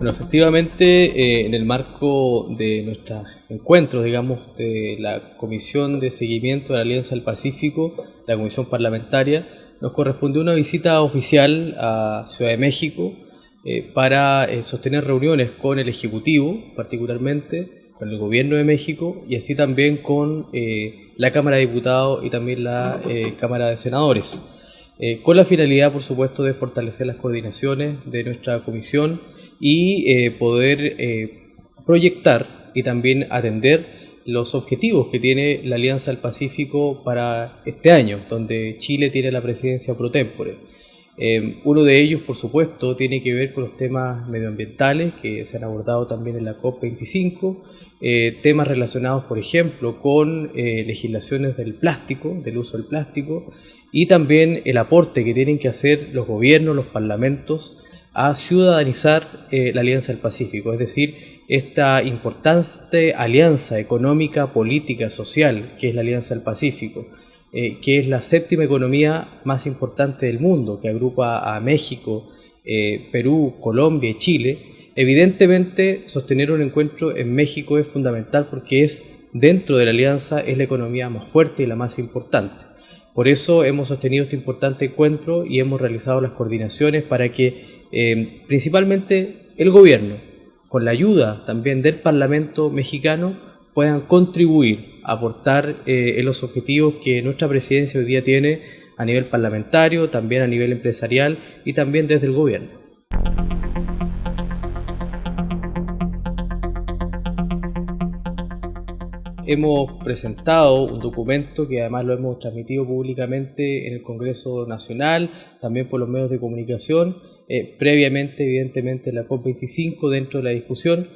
Bueno, efectivamente, eh, en el marco de nuestros encuentros, digamos, de la Comisión de Seguimiento de la Alianza del Pacífico, la Comisión Parlamentaria, nos correspondió una visita oficial a Ciudad de México eh, para eh, sostener reuniones con el Ejecutivo, particularmente, con el Gobierno de México y así también con la Cámara de Diputados y también la Cámara de Senadores, con la finalidad, por supuesto, de fortalecer las coordinaciones de nuestra comisión y eh, poder eh, proyectar y también atender los objetivos que tiene la Alianza del Pacífico para este año, donde Chile tiene la presidencia pro tempore. Eh, uno de ellos, por supuesto, tiene que ver con los temas medioambientales que se han abordado también en la COP25, temas relacionados, por ejemplo, con legislaciones del plástico, del uso del plástico, y también el aporte que tienen que hacer los gobiernos, los parlamentos, a ciudadanizar eh, la Alianza del Pacífico, es decir, esta importante alianza económica, política, social que es la Alianza del Pacífico, eh, que es la séptima economía más importante del mundo, que agrupa a México, eh, Perú, Colombia y Chile, evidentemente sostener un encuentro en México es fundamental porque es dentro de la alianza es la economía más fuerte y la más importante. Por eso hemos sostenido este importante encuentro y hemos realizado las coordinaciones para que eh, principalmente el gobierno, con la ayuda también del Parlamento mexicano, puedan contribuir a aportar eh, en los objetivos que nuestra presidencia hoy día tiene a nivel parlamentario, también a nivel empresarial y también desde el gobierno. Hemos presentado un documento que además lo hemos transmitido públicamente en el Congreso Nacional, también por los medios de comunicación, eh, previamente, evidentemente, la COP25 dentro de la discusión,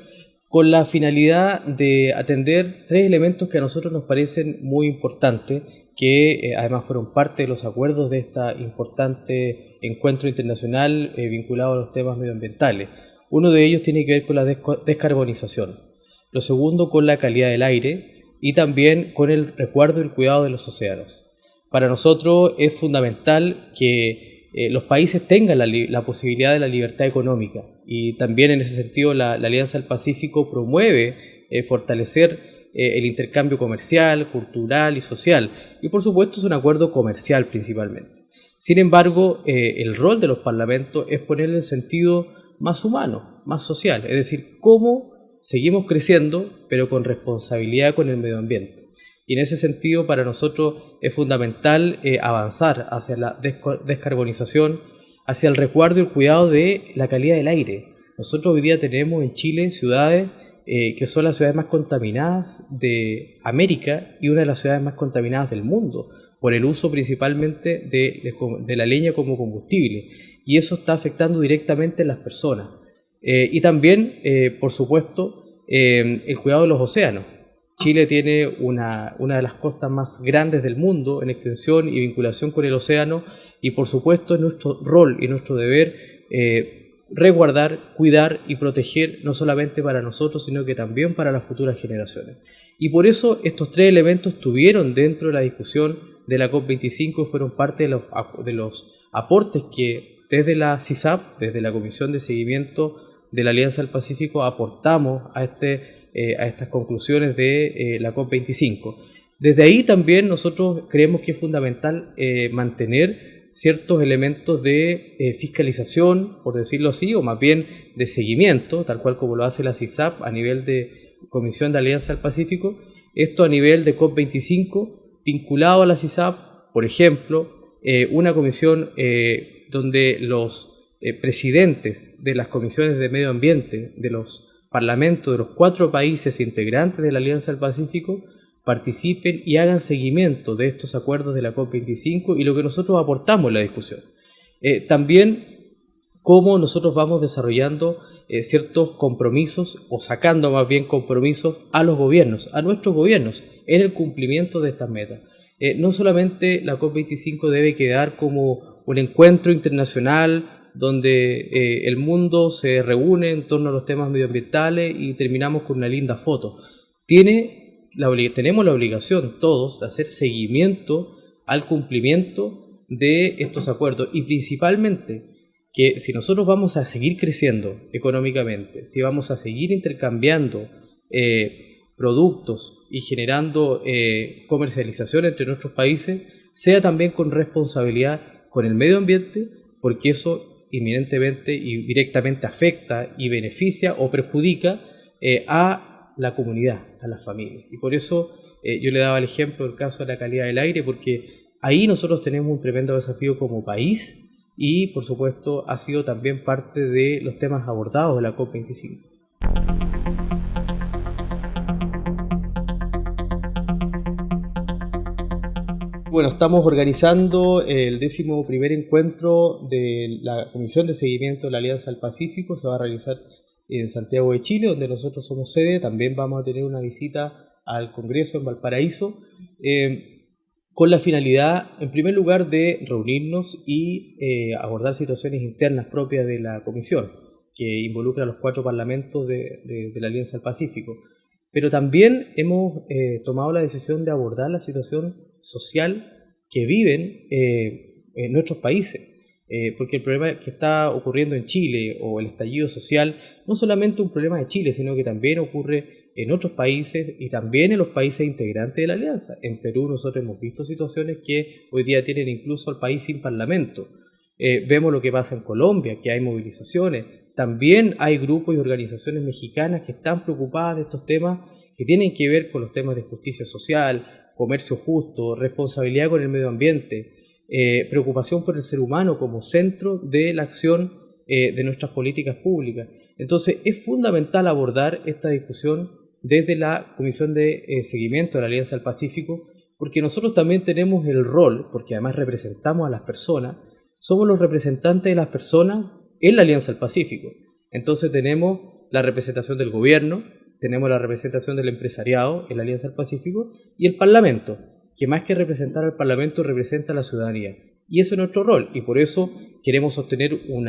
con la finalidad de atender tres elementos que a nosotros nos parecen muy importantes, que eh, además fueron parte de los acuerdos de este importante encuentro internacional eh, vinculado a los temas medioambientales. Uno de ellos tiene que ver con la descarbonización, lo segundo con la calidad del aire y también con el resguardo y el cuidado de los océanos. Para nosotros es fundamental que eh, los países tengan la, posibilidad de la libertad económica. Y también en ese sentido la, Alianza del Pacífico promueve eh, fortalecer eh, el intercambio comercial, cultural y social. Y por supuesto es un acuerdo comercial principalmente. Sin embargo, el rol de los parlamentos es ponerle el sentido más humano, más social, es decir, cómo seguimos creciendo, pero con responsabilidad con el medio ambiente. Y en ese sentido, para nosotros es fundamental eh, avanzar hacia la descarbonización, hacia el resguardo y el cuidado de la calidad del aire. Nosotros hoy día tenemos en Chile ciudades eh, que son las ciudades más contaminadas de América y una de las ciudades más contaminadas del mundo, por el uso principalmente de, la leña como combustible. Y eso está afectando directamente a las personas. Eh, y también, por supuesto, el cuidado de los océanos. Chile tiene una, de las costas más grandes del mundo en extensión y vinculación con el océano y por supuesto es nuestro rol y nuestro deber eh, resguardar, cuidar y proteger no solamente para nosotros sino que también para las futuras generaciones. Y por eso estos tres elementos estuvieron dentro de la discusión de la COP25 y fueron parte de los, de los aportes que desde la CISAP, desde la Comisión de Seguimiento de la Alianza del Pacífico, aportamos a este eh, a estas conclusiones de eh, la COP25. Desde ahí también nosotros creemos que es fundamental eh, mantener ciertos elementos de fiscalización, por decirlo así, o más bien de seguimiento, tal cual como lo hace la CISAP a nivel de Comisión de Alianza del Pacífico, esto a nivel de COP25, vinculado a la CISAP, por ejemplo, una comisión donde los presidentes de las comisiones de medio ambiente, de los Parlamento de los cuatro países integrantes de la Alianza del Pacífico participen y hagan seguimiento de estos acuerdos de la COP25 y lo que nosotros aportamos en la discusión. Eh, también cómo nosotros vamos desarrollando eh, ciertos compromisos o sacando más bien compromisos a los gobiernos, a nuestros gobiernos, en el cumplimiento de estas metas. Eh, no solamente la COP25 debe quedar como un encuentro internacional donde eh, el mundo se reúne en torno a los temas medioambientales y terminamos con una linda foto. Tiene la, tenemos la obligación todos de hacer seguimiento al cumplimiento de estos acuerdos y principalmente que si nosotros vamos a seguir creciendo económicamente, si vamos a seguir intercambiando eh, productos y generando eh, comercialización entre nuestros países, sea también con responsabilidad con el medio ambiente, porque eso inminentemente y directamente afecta y beneficia o perjudica eh, a la comunidad, a las familias. Y por eso yo le daba el ejemplo del caso de la calidad del aire, porque ahí nosotros tenemos un tremendo desafío como país y por supuesto ha sido también parte de los temas abordados de la COP25. Bueno, estamos organizando el décimo primer encuentro de la Comisión de Seguimiento de la Alianza del Pacífico. Se va a realizar en Santiago de Chile, donde nosotros somos sede. También vamos a tener una visita al Congreso en Valparaíso. Eh, con la finalidad, en primer lugar, de reunirnos y eh, abordar situaciones internas propias de la Comisión, que involucra a los cuatro parlamentos de, la Alianza del Pacífico. Pero también hemos eh, tomado la decisión de abordar la situación social que viven eh, en nuestros países. porque el problema que está ocurriendo en Chile o el estallido social no solamente un problema de Chile, sino que también ocurre en otros países y también en los países integrantes de la alianza. En Perú nosotros hemos visto situaciones que hoy día tienen incluso al país sin parlamento. Eh, vemos lo que pasa en Colombia, que hay movilizaciones. También hay grupos y organizaciones mexicanas que están preocupadas de estos temas que tienen que ver con los temas de justicia social, comercio justo, responsabilidad con el medio ambiente, eh, preocupación por el ser humano como centro de la acción eh, de nuestras políticas públicas. Entonces es fundamental abordar esta discusión desde la Comisión de eh, Seguimiento de la Alianza del Pacífico, porque nosotros también tenemos el rol, porque además representamos a las personas, somos los representantes de las personas en la Alianza del Pacífico. Entonces tenemos la representación del gobierno, tenemos la representación del empresariado en la Alianza del Pacífico y el Parlamento, que más que representar al Parlamento representa a la ciudadanía. Y ese es nuestro rol, y por eso queremos sostener un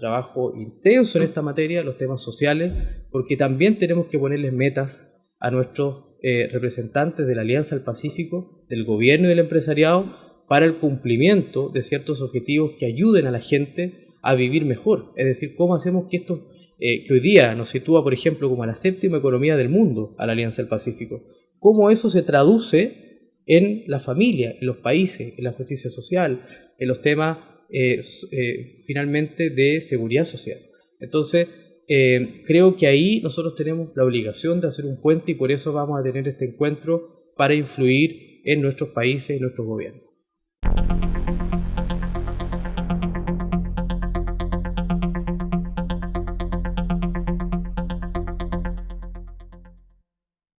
trabajo intenso en esta materia, los temas sociales, porque también tenemos que ponerles metas a nuestros eh, representantes de la Alianza del Pacífico, del gobierno y del empresariado, para el cumplimiento de ciertos objetivos que ayuden a la gente a vivir mejor. Es decir, cómo hacemos que esto, eh, que hoy día nos sitúa, por ejemplo, como la séptima economía del mundo, a la Alianza del Pacífico, cómo eso se traduce en la familia, en los países, en la justicia social, en los temas eh, eh, finalmente de seguridad social. Entonces, creo que ahí nosotros tenemos la obligación de hacer un puente y por eso vamos a tener este encuentro para influir en nuestros países y nuestros gobiernos.